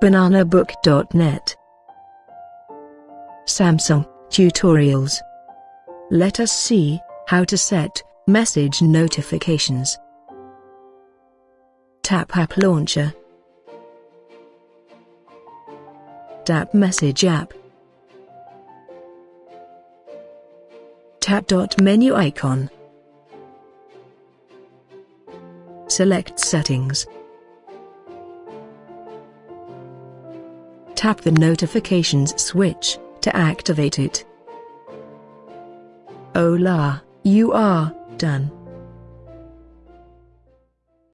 bananabook.net Samsung Tutorials. Let us see how to set message notifications. Tap App Launcher. Tap Message App. Tap dot menu icon. Select Settings Tap the notifications switch to activate it. Hola, you are done.